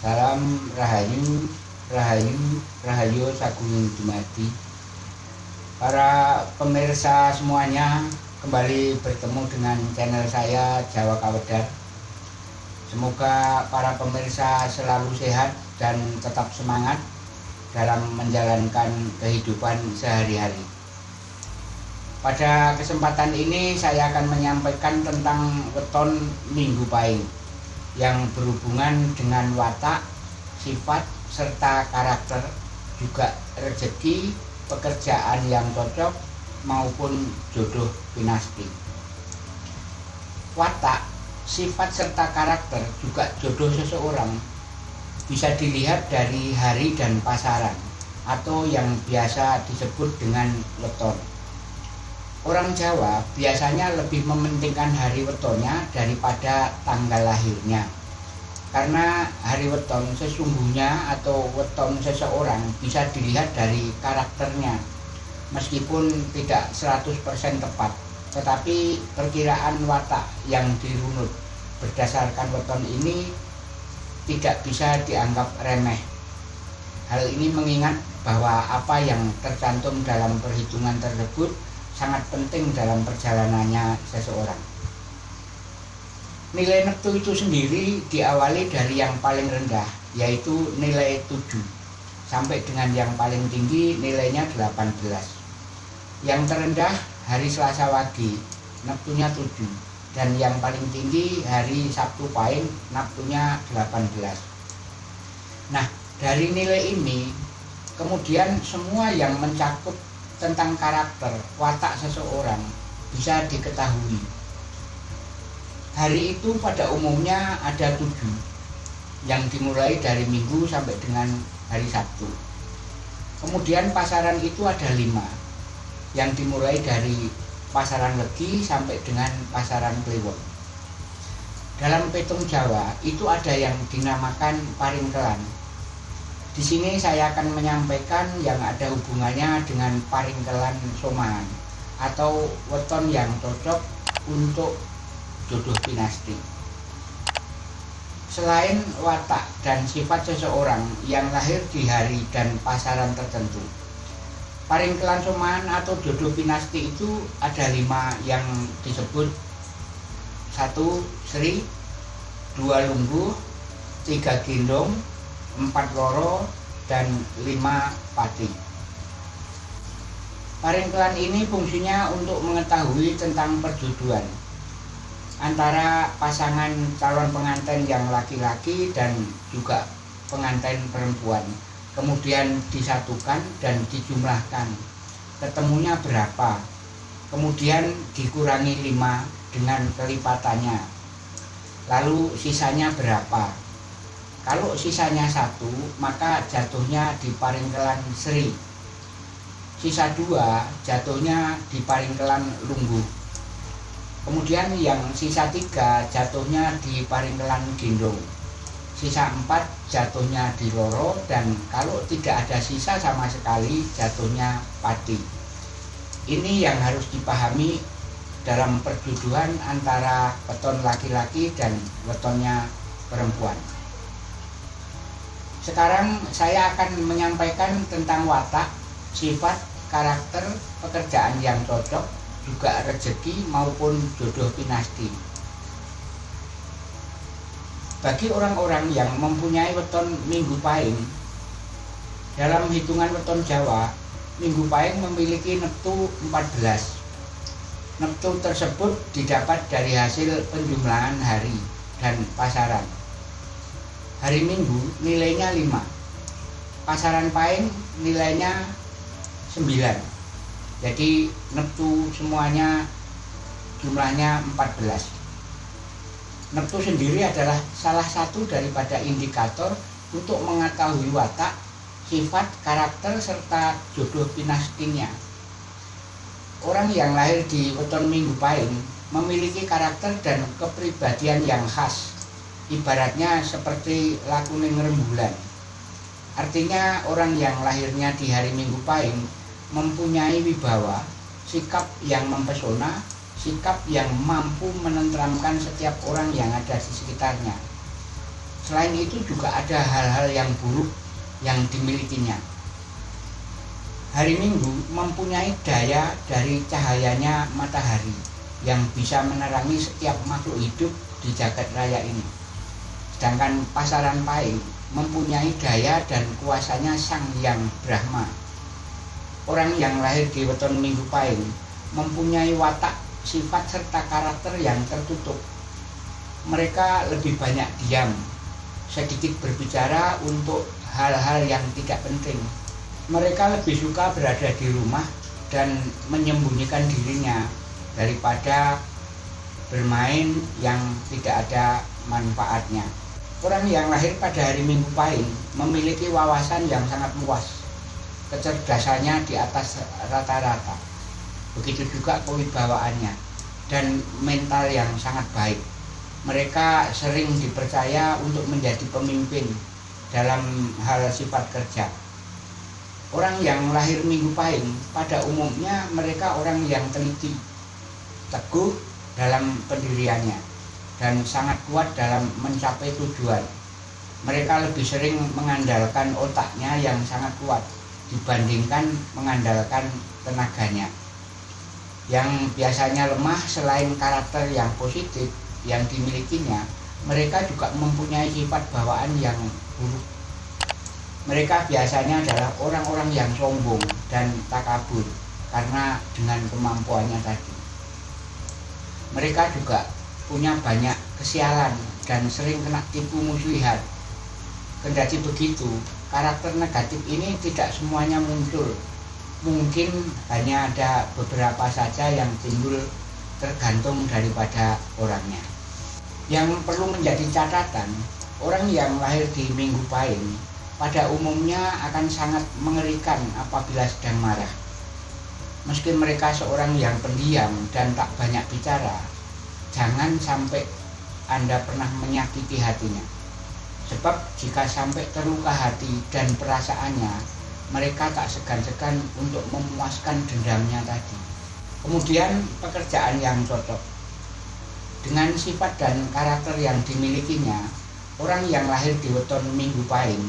Salam Rahayu, Rahayu, Rahayu Sagung Dumadi. Para pemirsa semuanya kembali bertemu dengan channel saya Jawa Kawedar. Semoga para pemirsa selalu sehat dan tetap semangat dalam menjalankan kehidupan sehari-hari. Pada kesempatan ini saya akan menyampaikan tentang weton Minggu Pahing yang berhubungan dengan watak, sifat, serta karakter, juga rezeki, pekerjaan yang cocok, maupun jodoh dinasti. Watak, sifat, serta karakter, juga jodoh seseorang bisa dilihat dari hari dan pasaran atau yang biasa disebut dengan weton. Orang Jawa biasanya lebih mementingkan hari wetonnya daripada tanggal lahirnya. Karena hari weton sesungguhnya atau weton seseorang bisa dilihat dari karakternya. Meskipun tidak 100% tepat, tetapi perkiraan watak yang dirunut berdasarkan weton ini tidak bisa dianggap remeh. Hal ini mengingat bahwa apa yang tercantum dalam perhitungan tersebut sangat penting dalam perjalanannya seseorang. Nilai neptu itu sendiri diawali dari yang paling rendah, yaitu nilai 7, sampai dengan yang paling tinggi nilainya 18. Yang terendah hari Selasa Wage, neptunya 7, dan yang paling tinggi hari Sabtu Pahing, neptunya 18. Nah, dari nilai ini, kemudian semua yang mencakup tentang karakter watak seseorang bisa diketahui. Hari itu pada umumnya ada tujuh yang dimulai dari minggu sampai dengan hari Sabtu. Kemudian pasaran itu ada lima yang dimulai dari pasaran legi sampai dengan pasaran kliwon. Dalam petung Jawa itu ada yang dinamakan paringkelan di sini saya akan menyampaikan yang ada hubungannya dengan paringkelan soman atau weton yang cocok untuk jodoh dinasti. Selain watak dan sifat seseorang yang lahir di hari dan pasaran tertentu, paringkelan soman atau jodoh dinasti itu ada lima yang disebut satu Sri, dua Lungguh, tiga Gendong, empat loro dan lima pati. Paringkelan ini fungsinya untuk mengetahui tentang perjodohan antara pasangan calon pengantin yang laki-laki dan juga pengantin perempuan. Kemudian disatukan dan dijumlahkan. Ketemunya berapa? Kemudian dikurangi lima dengan kelipatannya. Lalu sisanya berapa? Kalau sisanya satu, maka jatuhnya di paringkelan Sri. Sisa dua, jatuhnya di paringkelan Lunggu. Kemudian yang sisa tiga, jatuhnya di paringkelan Gendong. Sisa empat, jatuhnya di Loro. Dan kalau tidak ada sisa sama sekali, jatuhnya Pati. Ini yang harus dipahami dalam perjodohan antara weton laki-laki dan wetonnya perempuan. Sekarang saya akan menyampaikan tentang watak, sifat, karakter, pekerjaan yang cocok, juga rezeki maupun jodoh dinasti. Bagi orang-orang yang mempunyai weton Minggu Pahing, dalam hitungan weton Jawa, Minggu Pahing memiliki neptu 14. Neptu tersebut didapat dari hasil penjumlahan hari dan pasaran hari Minggu nilainya 5 pasaran pain nilainya 9 jadi neptu semuanya jumlahnya 14 neptu sendiri adalah salah satu daripada indikator untuk mengetahui watak sifat, karakter, serta jodoh pinastinya orang yang lahir di weton minggu pain memiliki karakter dan kepribadian yang khas ibaratnya seperti lakuning rembulan. Artinya orang yang lahirnya di hari Minggu Pahing mempunyai wibawa, sikap yang mempesona, sikap yang mampu menenteramkan setiap orang yang ada di sekitarnya. Selain itu juga ada hal-hal yang buruk yang dimilikinya. Hari Minggu mempunyai daya dari cahayanya matahari yang bisa menerangi setiap makhluk hidup di jagat raya ini. Sedangkan pasaran Pahing mempunyai daya dan kuasanya Sang Yang Brahma. Orang yang lahir di weton Minggu Pahing mempunyai watak, sifat serta karakter yang tertutup. Mereka lebih banyak diam, sedikit berbicara untuk hal-hal yang tidak penting. Mereka lebih suka berada di rumah dan menyembunyikan dirinya daripada bermain yang tidak ada manfaatnya. Orang yang lahir pada hari Minggu Pahing memiliki wawasan yang sangat luas. Kecerdasannya di atas rata-rata. Begitu juga kewibawaannya dan mental yang sangat baik mereka sering dipercaya untuk menjadi pemimpin dalam hal sifat kerja. Orang yang lahir minggu pahing pada umumnya mereka orang yang teliti, teguh dalam pendiriannya, dan sangat kuat dalam mencapai tujuan. Mereka lebih sering mengandalkan otaknya yang sangat kuat dibandingkan mengandalkan tenaganya. Yang biasanya lemah selain karakter yang positif, yang dimilikinya, mereka juga mempunyai sifat bawaan yang buruk. Mereka biasanya adalah orang-orang yang sombong dan takabur karena dengan kemampuannya tadi. Mereka juga punya banyak kesialan dan sering kena tipu muslihat. Kendati begitu, karakter negatif ini tidak semuanya muncul. Mungkin hanya ada beberapa saja yang timbul tergantung daripada orangnya. Yang perlu menjadi catatan, orang yang lahir di Minggu Pahing pada umumnya akan sangat mengerikan apabila sedang marah. Meski mereka seorang yang pendiam dan tak banyak bicara, jangan sampai Anda pernah menyakiti hatinya. Sebab jika sampai terluka hati dan perasaannya, mereka tak segan-segan untuk memuaskan dendamnya tadi. Kemudian pekerjaan yang cocok. Dengan sifat dan karakter yang dimilikinya, orang yang lahir di weton Minggu Pahing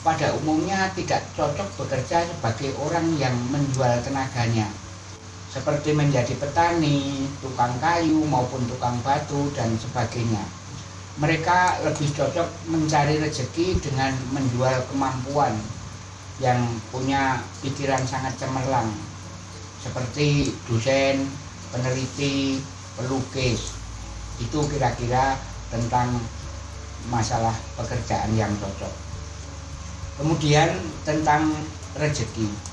pada umumnya tidak cocok bekerja sebagai orang yang menjual tenaganya seperti menjadi petani, tukang kayu maupun tukang batu dan sebagainya. Mereka lebih cocok mencari rezeki dengan menjual kemampuan yang punya pikiran sangat cemerlang seperti dosen, peneliti, pelukis. Itu kira-kira tentang masalah pekerjaan yang cocok. Kemudian tentang rezeki.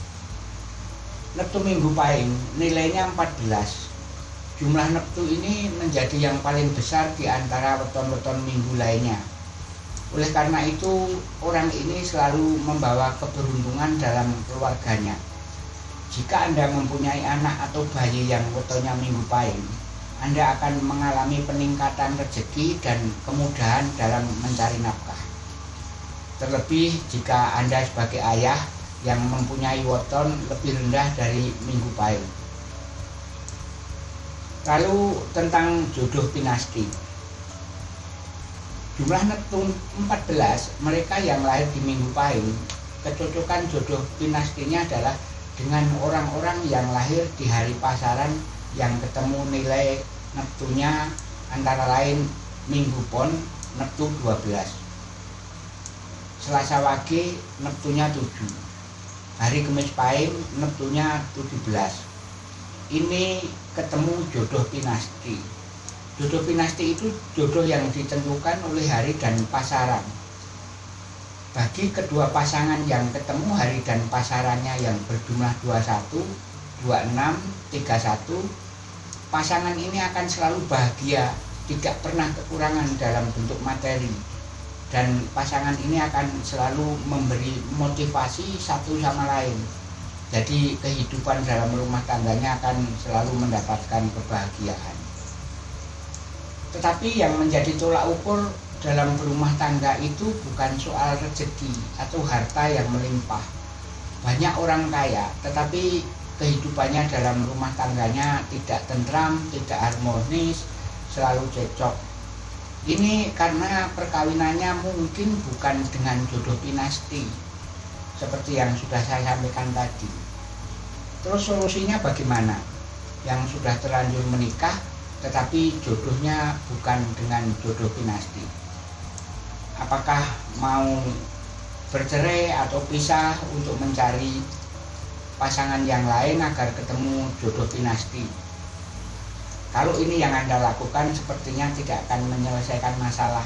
Neptu Minggu Pahing nilainya 14. Jumlah neptu ini menjadi yang paling besar di antara weton-weton minggu lainnya. Oleh karena itu, orang ini selalu membawa keberuntungan dalam keluarganya jika Anda mempunyai anak atau bayi yang fotonya minggu pahing, Anda akan mengalami peningkatan rezeki dan kemudahan dalam mencari nafkah. Terlebih jika Anda sebagai ayah yang mempunyai weton lebih rendah dari minggu pahing. Lalu tentang jodoh pinasti. Jumlah Neptun 14, mereka yang lahir di minggu pahing, kecocokan jodoh pinastinya adalah dengan orang-orang yang lahir di hari pasaran yang ketemu nilai neptunya antara lain Minggu Pon Neptu 12 Selasa Wage Neptunya 7 Hari Kemis Pahing Neptunya 17 Ini ketemu jodoh pinasti. Jodoh pinasti itu jodoh yang ditentukan oleh hari dan pasaran. Bagi kedua pasangan yang ketemu hari dan pasarannya yang berjumlah 21, 26, 31, pasangan ini akan selalu bahagia, tidak pernah kekurangan dalam bentuk materi. Dan pasangan ini akan selalu memberi motivasi satu sama lain. Jadi kehidupan dalam rumah tangganya akan selalu mendapatkan kebahagiaan. Tetapi yang menjadi tolak ukur dalam berumah tangga itu bukan soal rezeki atau harta yang melimpah. Banyak orang kaya, tetapi kehidupannya dalam rumah tangganya tidak tentram, tidak harmonis, selalu cekcok. Ini karena perkawinannya mungkin bukan dengan jodoh dinasti seperti yang sudah saya sampaikan tadi. Terus solusinya bagaimana? Yang sudah terlanjur menikah tetapi jodohnya bukan dengan jodoh dinasti. Apakah mau bercerai atau pisah untuk mencari pasangan yang lain agar ketemu jodoh dinasti? Kalau ini yang Anda lakukan sepertinya tidak akan menyelesaikan masalah.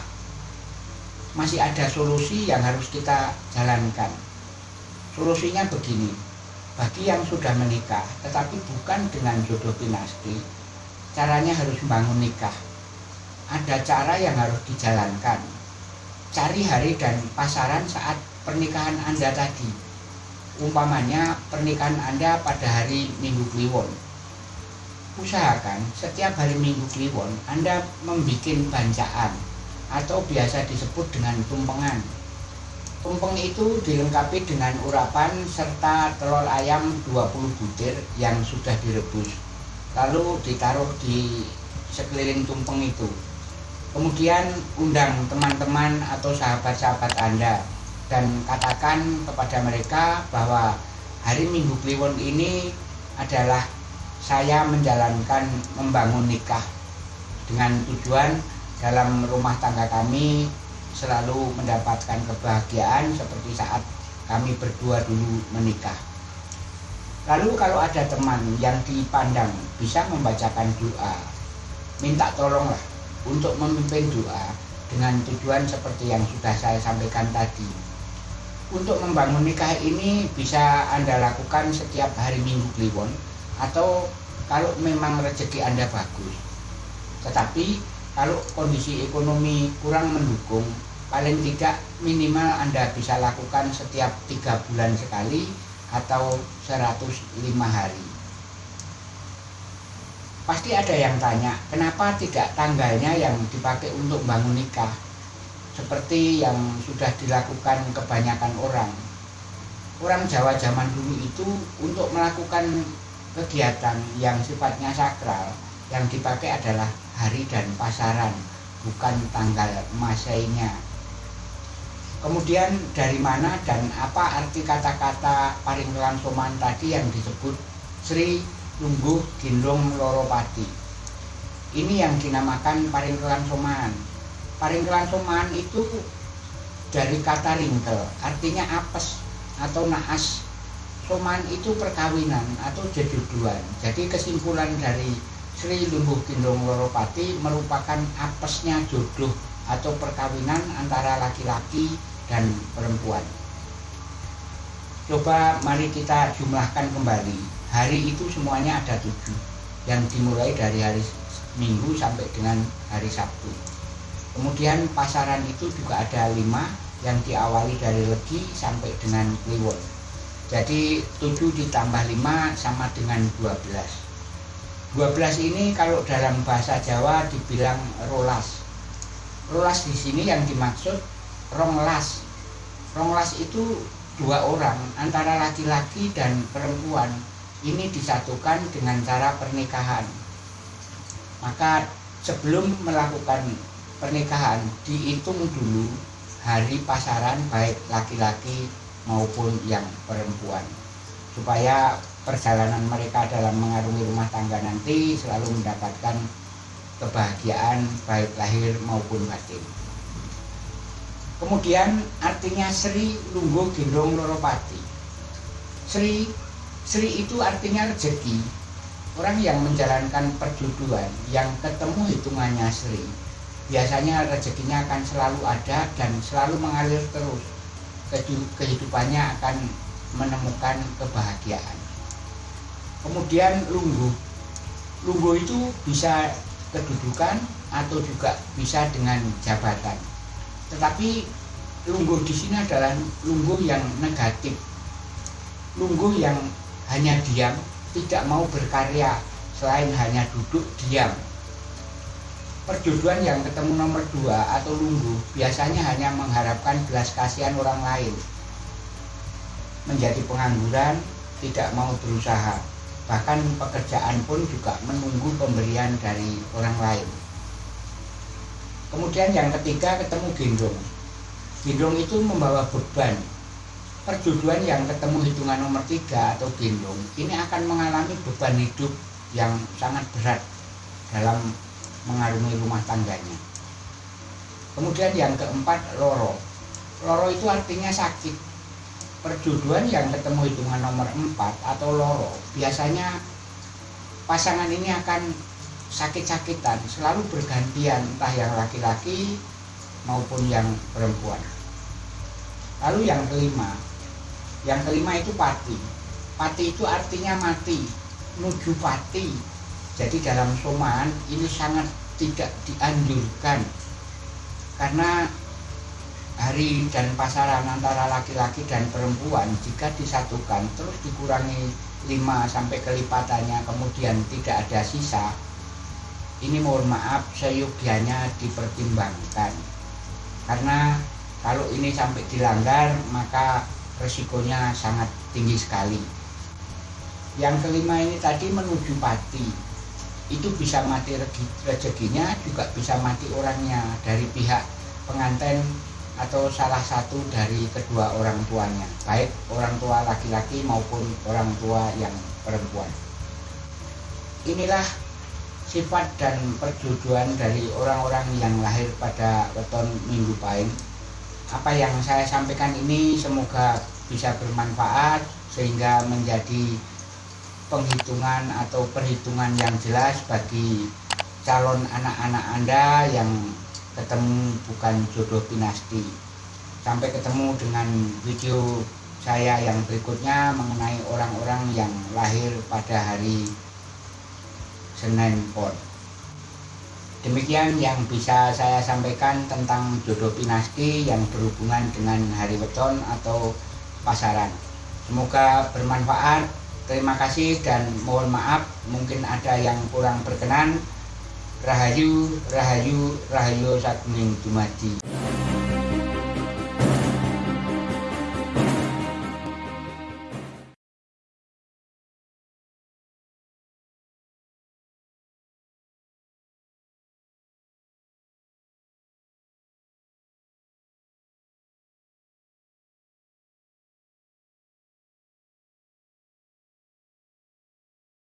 Masih ada solusi yang harus kita jalankan. Solusinya begini, bagi yang sudah menikah tetapi bukan dengan jodoh dinasti, caranya harus membangun nikah. Ada cara yang harus dijalankan. Cari hari dan pasaran saat pernikahan Anda tadi. Umpamanya pernikahan Anda pada hari Minggu Kliwon. Usahakan setiap hari Minggu Kliwon Anda membuat bancaan atau biasa disebut dengan tumpengan. Tumpeng itu dilengkapi dengan urapan serta telur ayam 20 butir yang sudah direbus lalu ditaruh di sekeliling tumpeng itu kemudian undang teman-teman atau sahabat-sahabat Anda dan katakan kepada mereka bahwa hari Minggu Kliwon ini adalah saya menjalankan membangun nikah dengan tujuan dalam rumah tangga kami selalu mendapatkan kebahagiaan seperti saat kami berdua dulu menikah. Lalu kalau ada teman yang dipandang bisa membacakan doa, minta tolonglah untuk memimpin doa dengan tujuan seperti yang sudah saya sampaikan tadi. Untuk membangun nikah ini bisa Anda lakukan setiap hari Minggu Kliwon atau kalau memang rezeki Anda bagus. Tetapi kalau kondisi ekonomi kurang mendukung, paling tidak minimal Anda bisa lakukan setiap tiga bulan sekali atau 105 hari. Pasti ada yang tanya, kenapa tidak tanggalnya yang dipakai untuk bangun nikah? Seperti yang sudah dilakukan kebanyakan orang. Orang Jawa zaman dulu itu untuk melakukan kegiatan yang sifatnya sakral, yang dipakai adalah hari dan pasaran, bukan tanggal masainya. Kemudian dari mana dan apa arti kata-kata paring langsoman tadi yang disebut Sri Lungguh Ginrung Loropati. Ini yang dinamakan paring kelangsoman. Paring kelangsoman itu dari kata ringkel, artinya apes atau naas. Soman itu perkawinan atau jeduduan. Jadi kesimpulan dari Sri Lungguh Ginrung Loropati merupakan apesnya jodoh atau perkawinan antara laki-laki dan perempuan. Coba mari kita jumlahkan kembali. Hari itu semuanya ada tujuh, yang dimulai dari hari Minggu sampai dengan hari Sabtu. Kemudian pasaran itu juga ada lima, yang diawali dari Legi sampai dengan Kliwon. Jadi tujuh ditambah lima sama dengan dua belas. Dua belas ini kalau dalam bahasa Jawa dibilang rolas. Rolas di sini yang dimaksud ronglas ronglas itu dua orang antara laki-laki dan perempuan ini disatukan dengan cara pernikahan maka sebelum melakukan pernikahan dihitung dulu hari pasaran baik laki-laki maupun yang perempuan supaya perjalanan mereka dalam mengarungi rumah tangga nanti selalu mendapatkan kebahagiaan baik lahir maupun batin. Kemudian artinya Sri Lungguh Gendong Loropati. Sri Sri itu artinya rezeki. Orang yang menjalankan perjodohan yang ketemu hitungannya Sri. Biasanya rezekinya akan selalu ada dan selalu mengalir terus. Kehidupannya akan menemukan kebahagiaan. Kemudian lungguh. Lungguh itu bisa kedudukan atau juga bisa dengan jabatan tetapi lungguh di sini adalah lungguh yang negatif lungguh yang hanya diam tidak mau berkarya selain hanya duduk diam perjodohan yang ketemu nomor dua atau lungguh biasanya hanya mengharapkan belas kasihan orang lain. Menjadi pengangguran tidak mau berusaha. Bahkan pekerjaan pun juga menunggu pemberian dari orang lain. Kemudian yang ketiga ketemu gendong. Gendong itu membawa beban. Perjodohan yang ketemu hitungan nomor tiga atau gendong ini akan mengalami beban hidup yang sangat berat dalam mengarungi rumah tangganya. Kemudian yang keempat loro. Loro itu artinya sakit. Perjodohan yang ketemu hitungan nomor empat atau loro biasanya pasangan ini akan sakit-sakitan selalu bergantian entah yang laki-laki maupun yang perempuan. Lalu yang kelima. Yang kelima itu pati. Pati itu artinya mati menuju pati jadi dalam soman ini sangat tidak dianjurkan. Karena hari dan pasaran antara laki-laki dan perempuan jika disatukan terus dikurangi 5 sampai kelipatannya kemudian tidak ada sisa ini mohon maaf seyogianya dipertimbangkan. Karena kalau ini sampai dilanggar maka resikonya sangat tinggi sekali. Yang kelima ini tadi menuju pati itu bisa mati rezekinya juga bisa mati orangnya dari pihak pengantin atau salah satu dari kedua orang tuanya baik orang tua laki-laki maupun orang tua yang perempuan. Inilah sifat dan perjodohan dari orang-orang yang lahir pada weton minggu pahing apa yang saya sampaikan ini semoga bisa bermanfaat sehingga menjadi penghitungan atau perhitungan yang jelas bagi calon anak-anak Anda yang ketemu bukan jodoh pinasti sampai ketemu dengan video saya yang berikutnya mengenai orang-orang yang lahir pada hari Senin Pon. Demikian yang bisa saya sampaikan tentang jodoh pinasti yang berhubungan dengan hari weton atau pasaran. Semoga bermanfaat. Terima kasih dan mohon maaf mungkin ada yang kurang berkenan. Rahayu, Rahayu, Rahayu Sagning Dumadi.